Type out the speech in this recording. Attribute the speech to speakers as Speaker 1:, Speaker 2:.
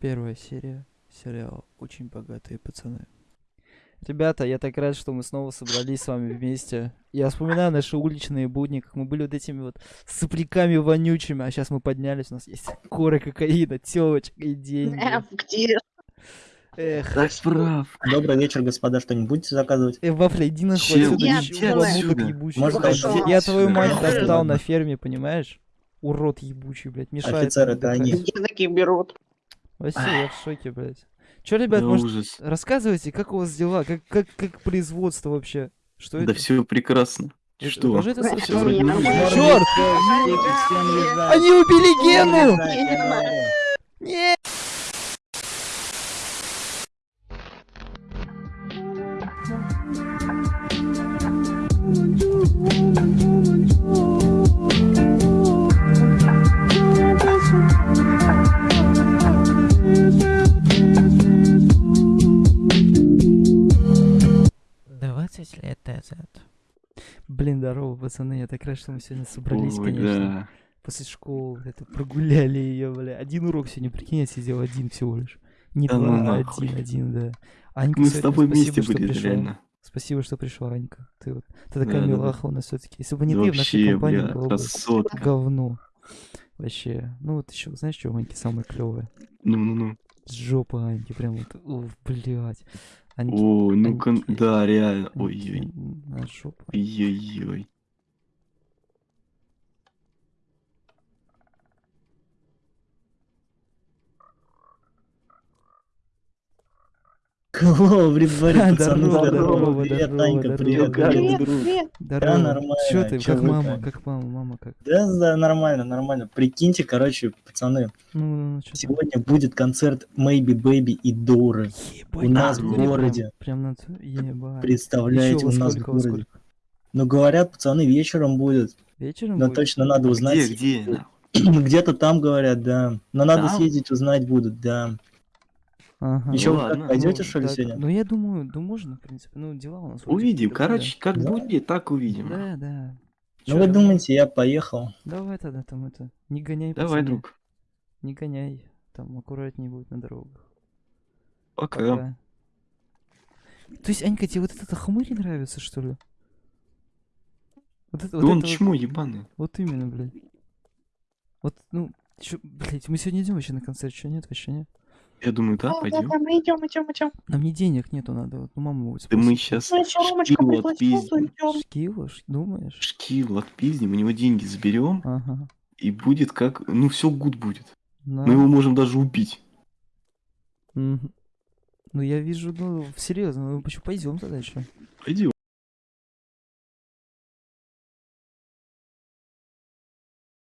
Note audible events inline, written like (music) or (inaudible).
Speaker 1: Первая серия сериала «Очень богатые пацаны». Ребята, я так рад, что мы снова собрались с вами вместе. Я вспоминаю наши уличные будни, как мы были вот этими вот сопляками вонючими, а сейчас мы поднялись, у нас есть коры кокаина, тёлочка и деньги.
Speaker 2: Эм, где?
Speaker 1: Эх,
Speaker 3: Так справ.
Speaker 4: Добрый вечер, господа. Что-нибудь будете заказывать?
Speaker 1: э, Вафля, иди нахуй отсюда, ебучий.
Speaker 4: Может.
Speaker 1: Я твою мать достал на ферме, понимаешь? Урод ебучий, блядь, мешает.
Speaker 4: Офицер,
Speaker 1: нам
Speaker 4: это они.
Speaker 2: Такие берут?
Speaker 1: Вообще, я в шоке, блядь. Чё, ребят,
Speaker 3: Да
Speaker 1: может,
Speaker 3: ужас.
Speaker 1: рассказывайте, как у вас дела, как, как, как производство вообще? Что
Speaker 3: Да
Speaker 1: это?
Speaker 3: все прекрасно.
Speaker 1: Это-
Speaker 3: Что?
Speaker 1: это
Speaker 2: нормально.
Speaker 1: Чёрт! Они убили Гену! Нет! Двадцать лет назад. Блин, здорово, пацаны, я так рад, что мы сегодня собрались,
Speaker 3: Ой,
Speaker 1: конечно.
Speaker 3: да.
Speaker 1: После школы, это прогуляли ее, бля. Один урок сегодня, прикинь, я сидел один всего лишь. Не
Speaker 3: Да
Speaker 1: два,
Speaker 3: ну
Speaker 1: а
Speaker 3: нахуй.
Speaker 1: один, один, да. Анька,
Speaker 3: Мы с тобой
Speaker 1: спасибо,
Speaker 3: вместе
Speaker 1: что
Speaker 3: были,
Speaker 1: пришла.
Speaker 3: реально.
Speaker 1: Спасибо, что пришла, Анька. Ты вот, ты такая
Speaker 3: Да-да-да.
Speaker 1: милаха у нас все-таки. Если бы не ты, в нашей компании
Speaker 3: бля,
Speaker 1: было бы
Speaker 3: красотка.
Speaker 1: говно. Вообще. Ну вот еще, знаешь, что у Аньки самое клевое?
Speaker 3: Ну-ну-ну.
Speaker 1: Жопа Аньки, прям вот, уф, блядь. Аньки,
Speaker 3: О, ну-ка,
Speaker 1: Аньки-
Speaker 3: да, реально. Ой-ой.
Speaker 1: на жопу.
Speaker 3: Ой-ой-ой.
Speaker 4: Hello, everybody, пацаны,
Speaker 1: Здорово,
Speaker 4: здорово.
Speaker 1: здорово,
Speaker 4: Привет,
Speaker 1: здорово,
Speaker 4: Танька, привет, привет.
Speaker 3: друг.
Speaker 2: Привет.
Speaker 1: Здорово.
Speaker 4: нормально,
Speaker 1: Чё ты,
Speaker 4: чё
Speaker 1: как мама, как мама, мама как?
Speaker 4: Да, да, нормально, нормально. Прикиньте, короче, пацаны,
Speaker 1: Ну, ну, ну,
Speaker 4: сегодня будет концерт Maybe Baby и Доры.
Speaker 1: Ебать,
Speaker 4: У нас
Speaker 1: в
Speaker 4: в
Speaker 1: натуре прям-
Speaker 4: городе.
Speaker 1: Прям на.
Speaker 4: Представляете, у нас в городе. Ну, говорят, пацаны, вечером будет.
Speaker 1: Вечером
Speaker 4: Но
Speaker 1: будет?
Speaker 4: точно надо узнать.
Speaker 3: Где, где? (clears throat)
Speaker 4: Где-то там говорят, да. Но надо съездить, узнать будут, да.
Speaker 1: Ага.
Speaker 4: Ещё вы
Speaker 3: ладно.
Speaker 4: пойдете,
Speaker 1: Ну,
Speaker 4: что ли,
Speaker 1: так,
Speaker 4: сегодня?
Speaker 1: Ну, я думаю, да можно, в принципе. Ну, дела у нас
Speaker 3: Увидим. Короче, как
Speaker 4: Да.
Speaker 3: будет, так увидим.
Speaker 1: Да, да.
Speaker 4: Ну,
Speaker 1: Чё,
Speaker 4: вы думаете, я поехал?
Speaker 1: Давай тогда там это, не гоняй,
Speaker 3: Давай,
Speaker 1: пацаны,
Speaker 3: друг.
Speaker 1: Не гоняй, там аккуратнее будет на дорогах.
Speaker 3: Пока.
Speaker 1: Пока. То есть, Анька, тебе вот этот хмырь нравится, что ли? Вот это,
Speaker 3: Да
Speaker 1: вот
Speaker 3: он
Speaker 1: это вот-
Speaker 3: чмо ебаный.
Speaker 1: Вот именно, блядь. Вот, ну, чё, блядь, мы сегодня идем вообще на концерт, что нет, вообще нет?
Speaker 3: Я думаю, да,
Speaker 2: Да, да,
Speaker 3: пойдем.
Speaker 2: да, мы идем, идем, идем.
Speaker 1: Нам не денег нету, надо, вот, ну, будет
Speaker 3: Да мы сейчас
Speaker 2: Ну, Ромочка
Speaker 3: шкилу отпиздим.
Speaker 2: идем.
Speaker 1: Шкила, ш- думаешь?
Speaker 3: Шкил отпиздим, у него деньги заберем,
Speaker 1: Ага.
Speaker 3: и будет как... Ну, все гуд будет.
Speaker 1: На.
Speaker 3: Мы его можем даже убить.
Speaker 1: Ну, я вижу, ну, серьезно, ну, почему пойдем тогда еще?
Speaker 3: Пойдем.